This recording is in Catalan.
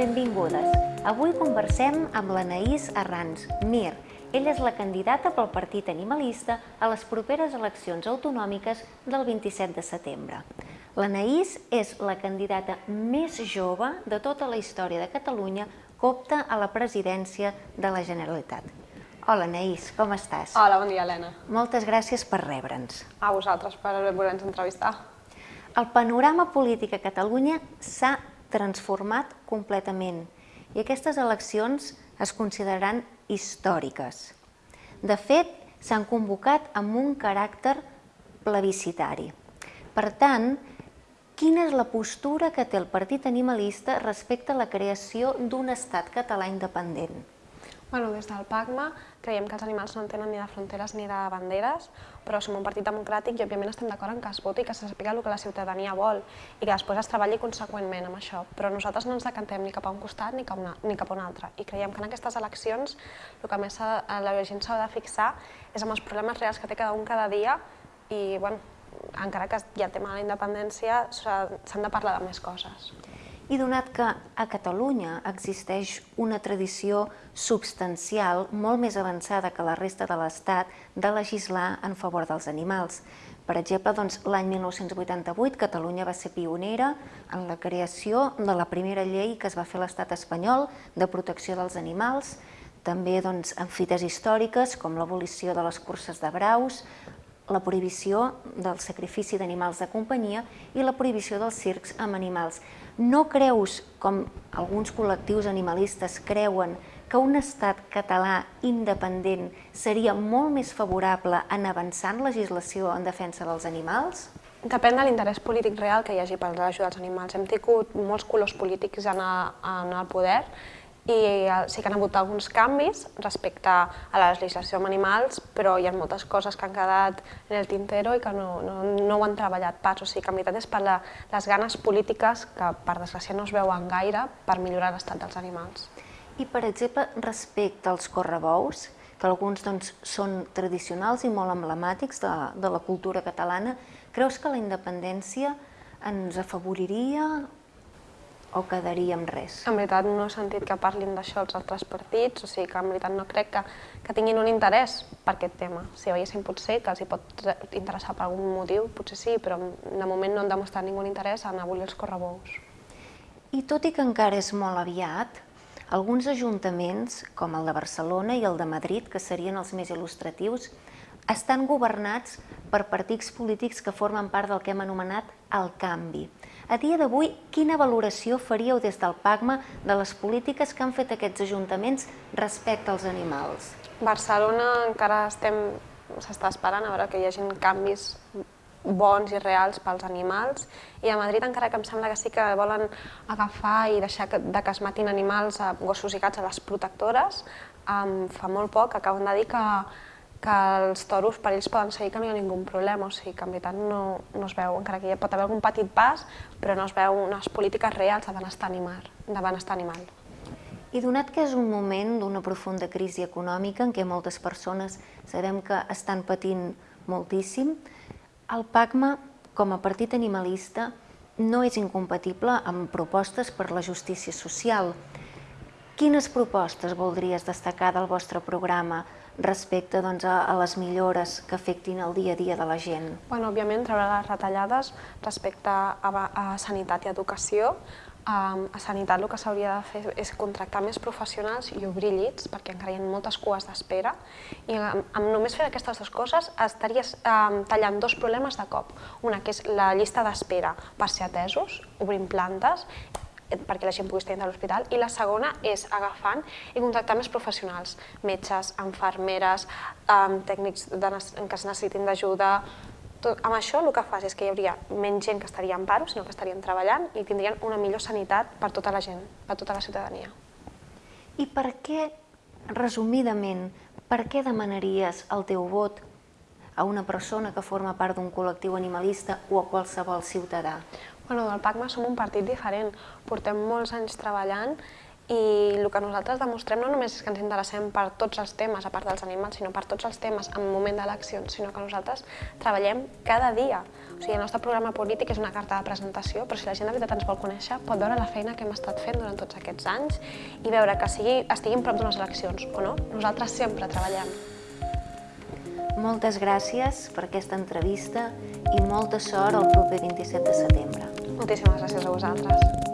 Benvingudes. Avui conversem amb l'Anaïs Arrans, Mir. Ella és la candidata pel Partit Animalista a les properes eleccions autonòmiques del 27 de setembre. L'Anaïs és la candidata més jove de tota la història de Catalunya que opta a la presidència de la Generalitat. Hola, Anaïs, com estàs? Hola, bon dia, Helena. Moltes gràcies per rebre'ns. A vosaltres per voler-nos entrevistar. El panorama polític a Catalunya s'ha transformat completament i aquestes eleccions es consideraran històriques. De fet, s'han convocat amb un caràcter plebiscitari. Per tant, quina és la postura que té el Partit Animalista respecte a la creació d'un estat català independent? Bueno, des del PACMA creiem que els animals no tenen ni de fronteres ni de banderes, però som un partit democràtic i òbviament estem d'acord en que es voti i que se sàpiga el que la ciutadania vol i que després es treballi conseqüentment amb això. Però nosaltres no ens decantem ni cap a un costat ni cap, una, ni cap a un altre i creiem que en aquestes eleccions el que més la gent s'ha de fixar és amb els problemes reals que té cada un cada dia i, bueno, encara que hi ha tema de la independència, s'han de parlar de més coses. I donat que a Catalunya existeix una tradició substancial molt més avançada que la resta de l'Estat de legislar en favor dels animals. Per exemple, doncs, l'any 1988 Catalunya va ser pionera en la creació de la primera llei que es va fer a l'estat espanyol de protecció dels animals, també doncs, en fites històriques com l'abolició de les curses de braus, la prohibició del sacrifici d'animals de companyia i la prohibició dels circs amb animals. No creus, com alguns col·lectius animalistes creuen, que un estat català independent seria molt més favorable en avançar en legislació en defensa dels animals? Depèn de l'interès polític real que hi hagi per l'ajudar als animals. Hem tingut molts colors polítics en el poder i sí que han hagut alguns canvis respecte a la legislació amb animals, però hi ha moltes coses que han quedat en el tintero i que no, no, no ho han treballat pas. O sigui que en veritat és per la, les ganes polítiques que per desgràcia no es veuen gaire per millorar l'estat dels animals. I per exemple, respecte als correbous, que alguns doncs, són tradicionals i molt emblemàtics de, de la cultura catalana, creus que la independència ens afavoriria o quedaria amb res? En veritat no he sentit que parlin d'això els altres partits, o sigui que en veritat no crec que, que tinguin un interès per aquest tema. Si veiessin potser que els hi pot interessar per algun motiu, potser sí, però de moment no han demostrat ningú interès en abolir els correbous. I tot i que encara és molt aviat, alguns ajuntaments, com el de Barcelona i el de Madrid, que serien els més il·lustratius, estan governats per partits polítics que formen part del que hem anomenat el canvi. A dia d'avui, quina valoració faríeu des del PACMA de les polítiques que han fet aquests ajuntaments respecte als animals? Barcelona encara estem s'està esperant a veure que hi hagin canvis bons i reals pels animals i a Madrid encara que em sembla que sí que volen agafar i deixar de que es matin animals gossos i gats a les protectores, fa molt poc acaben de dir que que els toros per ells poden seguir que no hi ha ningú problema, o sigui que en veritat no, no es veu, encara que hi pot haver algun petit pas, però no es veu unes polítiques reals de benestar animal. De benestar animal. I donat que és un moment d'una profunda crisi econòmica en què moltes persones sabem que estan patint moltíssim, el PACMA, com a partit animalista, no és incompatible amb propostes per la justícia social. Quines propostes voldries destacar del vostre programa respecte doncs, a, les millores que afectin el dia a dia de la gent? Bueno, òbviament, treure les retallades respecte a, a sanitat i educació. A, a sanitat el que s'hauria de fer és contractar més professionals i obrir llits, perquè encara hi ha moltes cues d'espera, i amb, amb només fer aquestes dues coses estaries um, tallant dos problemes de cop. Una, que és la llista d'espera per ser atesos, obrint plantes, perquè la gent pugui estar a l'hospital, i la segona és agafant i contractar més professionals, metges, enfermeres, tècnics que es necessitin d'ajuda, amb això el que fas és que hi hauria menys gent que estaria en paro, sinó que estarien treballant i tindrien una millor sanitat per tota la gent, per tota la ciutadania. I per què, resumidament, per què demanaries el teu vot a una persona que forma part d'un col·lectiu animalista o a qualsevol ciutadà? Bueno, del PACMA som un partit diferent, portem molts anys treballant i el que nosaltres demostrem no només és que ens interessem per tots els temes, a part dels animals, sinó per tots els temes en moment d'eleccions, sinó que nosaltres treballem cada dia. O sigui, el nostre programa polític és una carta de presentació, però si la gent de veritat ens vol conèixer, pot veure la feina que hem estat fent durant tots aquests anys i veure que sigui, estiguin prop d'unes eleccions o no. Nosaltres sempre treballem. Moltes gràcies per aquesta entrevista i molta sort el proper 27 de setembre. Moltíssimes gràcies a vosaltres.